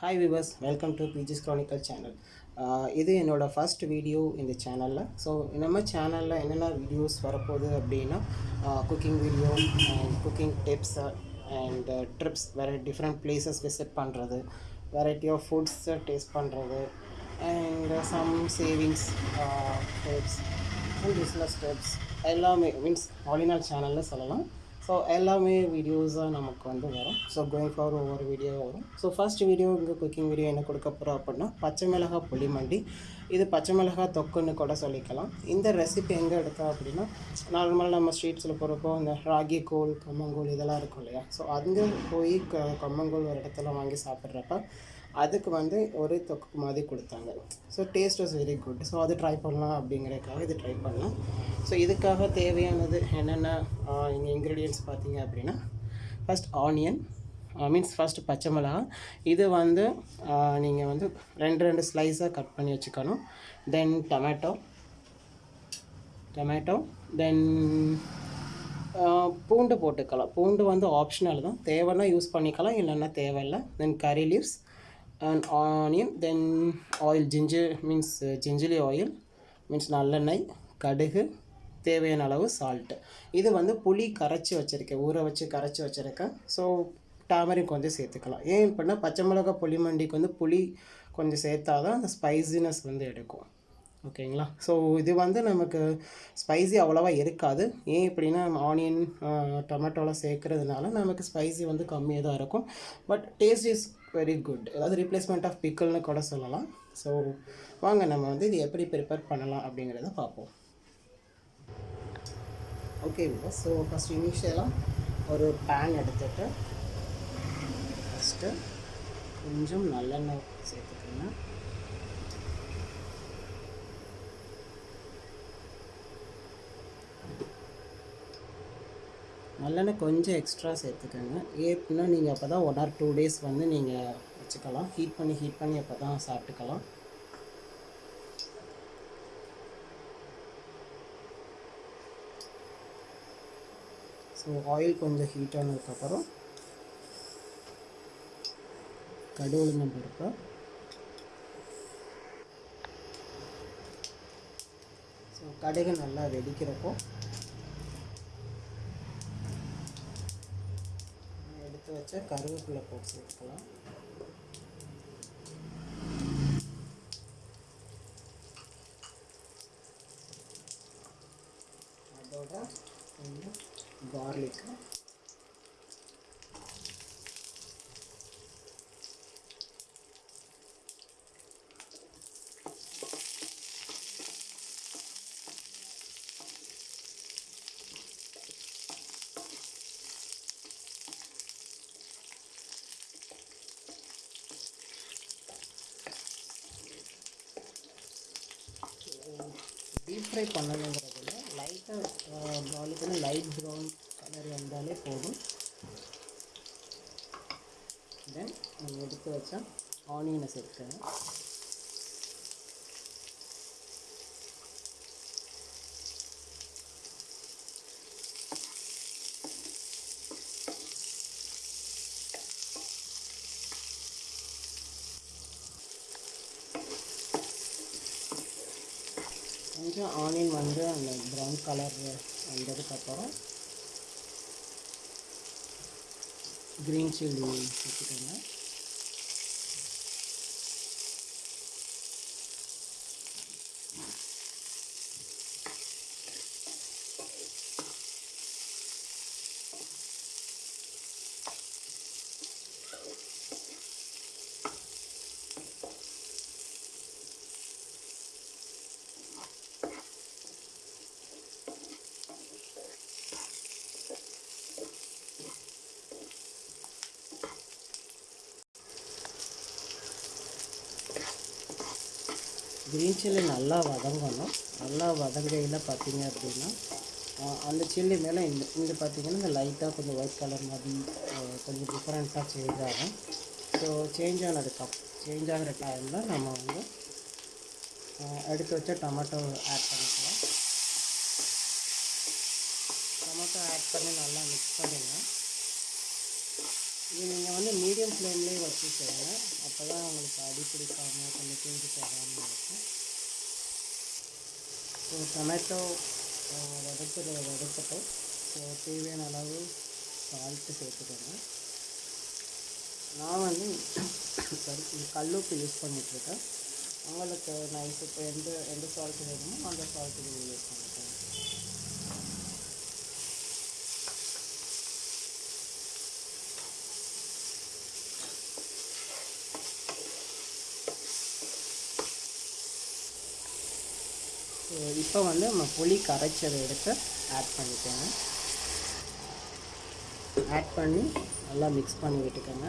Hi viewers welcome to பிஜிஸ் chronicle channel இது என்னோடய ஃபஸ்ட் வீடியோ இந்த சேனலில் ஸோ நம்ம சேனலில் என்னென்ன வீடியோஸ் வரப்போகுது அப்படின்னா cooking video and cooking tips and tricks வேறு டிஃப்ரெண்ட் பிளேசஸ் விசிட் பண்ணுறது வெரைட்டி ஆஃப் ஃபுட்ஸை டேஸ்ட் பண்ணுறது and some savings tips and business tips எல்லாமே மீன்ஸ் ஆலினால் சேனலில் சொல்லலாம். ஸோ எல்லாமே வீடியோஸாக நமக்கு வந்து வரும். ஸோ கோயிங் ஃபார் ஒவ்வொரு வீடியோ வரும். ஸோ ஃபஸ்ட் வீடியோ இங்கே குக்கிங் வீடியோ என்ன கொடுக்க போகிறோம் அப்படின்னா பச்சை மிளகா புளி மண்டி. இது பச்சை மிளகா தொக்குன்னு கூட சொல்லிக்கலாம். இந்த ரெசிபி எங்கே எடுத்தோம் அப்படின்னா நார்மலாக நம்ம ஸ்ட்ரீட்ஸில் போகிறப்போ இந்த ராகி கூழ் கம்மங்கூழ் இதெல்லாம் இருக்கும் இல்லையா? ஸோ அங்கே போய் க கம்மங்கூழ் ஒரு இடத்துல வாங்கி சாப்பிட்றப்ப அதுக்கு வந்து ஒரு தொக்கு மாதிரி கொடுத்தாங்க. So taste was very good so அது ட்ரை பண்ணலாம் அப்படிங்கிறதுக்காக இது ட்ரை பண்ணலாம். ஸோ இதுக்காக தேவையானது என்னென்ன இங்கே இன்க்ரீடியன்ட்ஸ் பார்த்தீங்க அப்படின்னா ஃபஸ்ட் ஆனியன் மீன்ஸ் ஃபஸ்ட்டு பச்சை மிளகா. இது வந்து நீங்கள் வந்து ரெண்டு ரெண்டு ஸ்லைஸாக கட் பண்ணி வச்சுக்கணும். தென் டொமேட்டோ டொமேட்டோ தென் பூண்டு போட்டுக்கலாம். பூண்டு வந்து ஆப்ஷனல் தான். தேவைன்னா யூஸ் பண்ணிக்கலாம். இல்லைன்னா தேவையில்லை. Then curry leaves and onion then then oil means means gingerly oil means நல்லெண்ணெய் கடுகு தேவையான அளவு சால்ட்டு இது வந்து புளி கரைச்சி வச்சுருக்கேன் ஊற வச்சு கரைச்சி வச்சுருக்கேன். ஸோ டாமரிக் கொஞ்சம் சேர்த்துக்கலாம். ஏன் அப்படின்னா பச்சை மிளகா புளி மண்டிக்கு வந்து புளி கொஞ்சம் சேர்த்தா தான் அந்த ஸ்பைசினஸ் வந்து எடுக்கும். ஓகேங்களா? ஸோ இது வந்து நமக்கு ஸ்பைசி அவ்வளோவா இருக்காது. ஏன் இப்படின்னா ஆனியன் டொமேட்டோலாம் சேர்க்குறதுனால நமக்கு ஸ்பைசி வந்து கம்மியாக தான் இருக்கும். But taste is very good அதாவது ரீப்ளேஸ்மெண்ட் ஆஃப் பிக்கல்னு கூட சொல்லலாம். ஸோ வாங்க நம்ம வந்து இது எப்படி ப்ரிப்பேர் பண்ணலாம் அப்படிங்கிறத பார்ப்போம். ஓகே ஸோ ஃபஸ்ட் இனிஷியலாக ஒரு பேன் எடுத்துகிட்டு ஃபஸ்ட்டு கொஞ்சம் நல்லெண்ணெய் சேர்த்துக்கோங்க. நல்லெண்ணெய் கொஞ்சம் எக்ஸ்ட்ரா சேர்த்துக்கோங்க. ஏன்னா நீங்கள் அப்போ தான் ஒன் ஆர் டூ டேஸ் வந்து நீங்கள் வச்சுக்கலாம். ஹீட் பண்ணி ஹீட் பண்ணி அப்போ தான் சாப்பிட்டுக்கலாம். ஸோ ஆயில் கொஞ்சம் ஹீட் ஆனதுக்கப்புறம் கடுகுளுந்தம் பருப்பு ஸோ கடுகு நல்லா வெடிக்கிறப்போ எடுத்து வச்ச கருவேப்பிலை போட்டு சேர்க்கலாம் அதோட இன்னும் கார்லிக்கு ஃப்ரை பண்ணணுங்கிறது இல்லை லைட்டாக பாலுக்கு லைட் ப்ரௌன் கலர் வந்தாலே போதும். தென் நம்ம எடுத்து வச்சா ஆனியனை சேர்த்துக்கணும் கொஞ்சம் ஆனியன் வந்து அந்த ப்ரௌன் கலர் வந்ததுக்கப்புறம் க்ரீன் சில்லி வச்சுக்கோங்க க்ரீன் சில்லி நல்லா வதங்கணும். நல்லா வதங்கையில் பார்த்தீங்க அப்படின்னா அந்த சில்லி மேலே இந்த இந்த பார்த்தீங்கன்னா இந்த லைட்டாக கொஞ்சம் ஒயிட் கலர் மாதிரி கொஞ்சம் டிஃப்ரெண்ட்டாக சேஞ்ச் ஆகும். ஸோ சேஞ்ச் ஆனதுக்கு சேஞ்ச் ஆகிற டைமில் நம்ம வந்து எடுத்து வச்ச டொமேட்டோ ஆட் பண்ணிக்கலாம். டொமேட்டோ ஆட் பண்ணி நல்லா மிக்ஸ் பண்ணிக்கலாம் வந்து மீடியம் ஃப்ளேம்லேயே வச்சு செய்யுங்க அப்போ தான் உங்களுக்கு அடி பிடிக்காமல் கொஞ்சம் தீஞ்சு போகாமல் இருக்கும். ஸோ டொமேட்டோ வதக்கிற வதக்கட்டும் ஸோ தேவையான அளவு சால்ட்டு சேர்த்துக்கோங்க. நான் வந்து சாரி கல்லுப்பு யூஸ் பண்ணிகிட்ருக்கேன் உங்களுக்கு நைஸ் இப்போ எந்த எந்த சால்ட்டு வேணுமோ அந்த சால்ட்டு யூஸ் பண்ணுவேன் ஸோ இப்போ வந்து நம்ம புளி கரைச்சதை எடுத்து ஆட் பண்ணிக்கோங்க. ஆட் பண்ணி நல்லா மிக்ஸ் பண்ணி விட்டுக்கோங்க.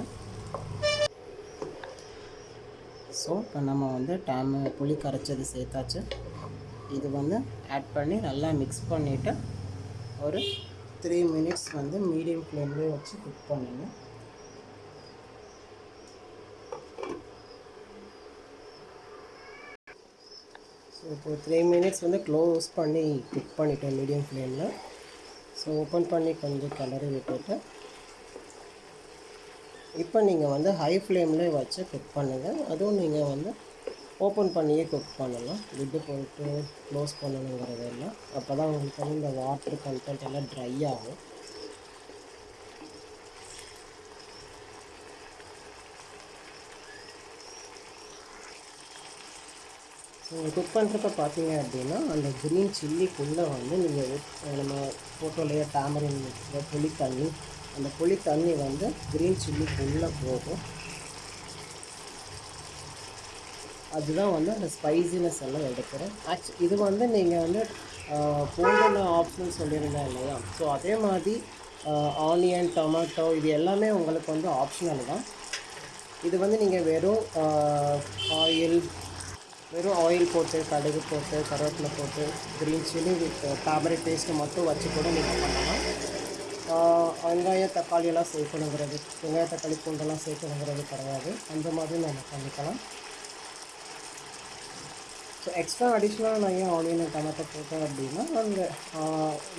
ஸோ இப்போ நம்ம வந்து டேம் புளி கரைச்சது சேர்த்தாச்சு. இது வந்து ஆட் பண்ணி நல்லா மிக்ஸ் பண்ணிவிட்டு ஒரு த்ரீ மினிட்ஸ் வந்து மீடியம் ஃப்ளேம்லேயே வச்சு குக் பண்ணுங்கள் இப்போ த்ரீ மினிட்ஸ் வந்து க்ளோஸ் பண்ணி குக் பண்ணிட்டேன் மீடியம் ஃப்ளேமில் ஸோ ஓப்பன் பண்ணி கொஞ்சம் கிளறி விட்டுட்டு இப்போ நீங்கள் வந்து ஹை ஃப்ளேமில் வச்சு குக் பண்ணுங்கள் அதுவும் நீங்கள் வந்து ஓப்பன் பண்ணியே குக் பண்ணலாம். லிட்டு போட்டு க்ளோஸ் பண்ணணுங்கிறது இல்லை அப்போ தான் உங்களுக்கு வந்து இந்த வாட்டர் கண்டென்ட் எல்லாம் ட்ரை ஆகும். நீங்கள் குக் பண்ணுறப்ப பார்த்தீங்க அப்படின்னா அந்த க்ரீன் சில்லிக்குள்ளே வந்து நீங்கள் நம்ம ஃபோட்டோலேயே டேமரின் புளி தண்ணி அந்த புளி தண்ணி வந்து க்ரீன் சில்லிக்குள்ளே போகும். அதுதான் வந்து அந்த ஸ்பைசினஸ் எல்லாம் எடுக்கிறேன். ஆக்சு இது வந்து நீங்கள் வந்து போன ஆப்ஷன் சொல்லியிருந்தேன் இல்லையா? ஸோ அதே மாதிரி ஆனியன் டொமேட்டோ இது எல்லாமே உங்களுக்கு வந்து ஆப்ஷனல் தான். இது வந்து நீங்கள் வெறும் ஆயில் வெறும் ஆயில் போட்டு கடுகு போட்டு கருவேப்பிலை போட்டு green chilli with tamarind paste மட்டும் வச்சு கூட நீங்கள் பண்ணலாம். வெங்காயம் தக்காளி எல்லாம் சேர்க்கணுங்கிறது வெங்காய தக்காளி பூண்டெல்லாம் சேர்க்கணுங்கிறது கிடையாது. அந்த மாதிரி நம்ம பண்ணிக்கலாம். ஸோ எக்ஸ்ட்ரா அடிஷ்னலாக நான் ஏன் ஆனியன் டொமேட்டோ போட்டேன் அப்படின்னா அந்த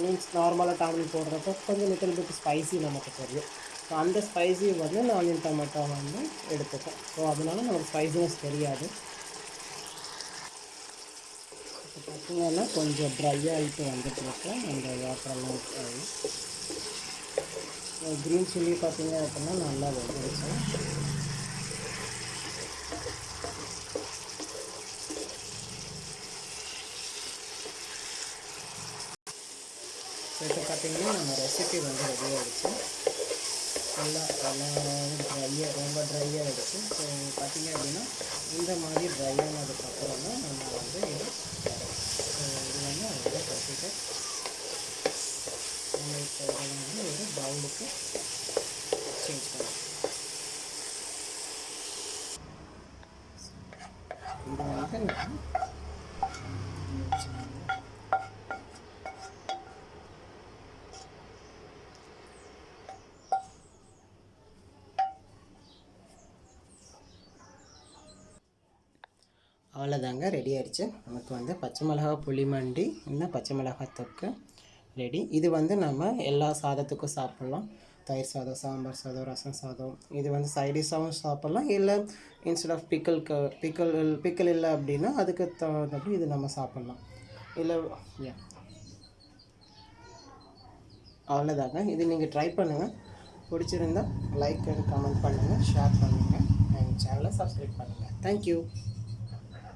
மீன்ஸ் நார்மலாக டாமில் போடுறப்போ கொஞ்சம் லிட்டில் பிட் ஸ்பைசி நமக்கு தெரியும். ஸோ அந்த ஸ்பைசி வந்து நான் ஆனியன் டொமேட்டோ வந்து எடுத்துப்பேன். ஸோ அதனால நமக்கு ஸ்பைசினஸ் தெரியாது. இப்போ கொஞ்சம் ட்ரை ஆகிட்டு வந்துட்டு இருக்கேன் அந்த வாட்டரெல்லாம் ஆகி க்ரீன் சில்லி பார்த்திங்க அப்படின்னா நல்லா வந்துருச்சு. இப்போ பார்த்தீங்கன்னா நம்ம ரெசிபி வந்து ரெடி ஆகிடுச்சு நல்லா நல்லா ட்ரையாக ரொம்ப ட்ரையாக ஆகிடுச்சு ஸோ பார்த்தீங்க அப்படின்னா இந்த மாதிரி ட்ரை ஆனதுக்கப்புறம் தான் நம்ம வந்து இதை இது வந்து அவ்வளோ கட்டிட்டு நம்ம இப்போ இதை வந்து ஒரு பவுலுக்கு சேஞ்ச் பண்ணலாம் இது வந்து நான் அவ்வளோதாங்க ரெடி ஆயிடுச்சு. நமக்கு வந்து பச்சை மிளகா புளிமண்டி இன்னும் பச்சை மிளகாய் தொக்கு ரெடி இது வந்து நம்ம எல்லா சாதத்துக்கும் சாப்பிட்லாம். தயிர் சாதம் சாம்பார் சாதம் ரசம் சாதம். இது வந்து சைடிஷாகவும் சாப்பிட்லாம். இல்லை இன்ஸ்டெட் ஆஃப் பிக்கலுக்கு பிக்கல் பிக்கல் இல்லை அப்படின்னா அதுக்கு தகுந்தபடி இது நம்ம சாப்பிட்லாம். இல்லை யா அவ்வளோதாங்க. இது நீங்கள் ட்ரை பண்ணுங்கள் பிடிச்சிருந்தா லைக் அண்ட் கமெண்ட் பண்ணுங்கள் ஷேர் பண்ணுங்கள் எங்கள் சேனலை சப்ஸ்கிரைப் பண்ணுங்கள் தேங்க்யூ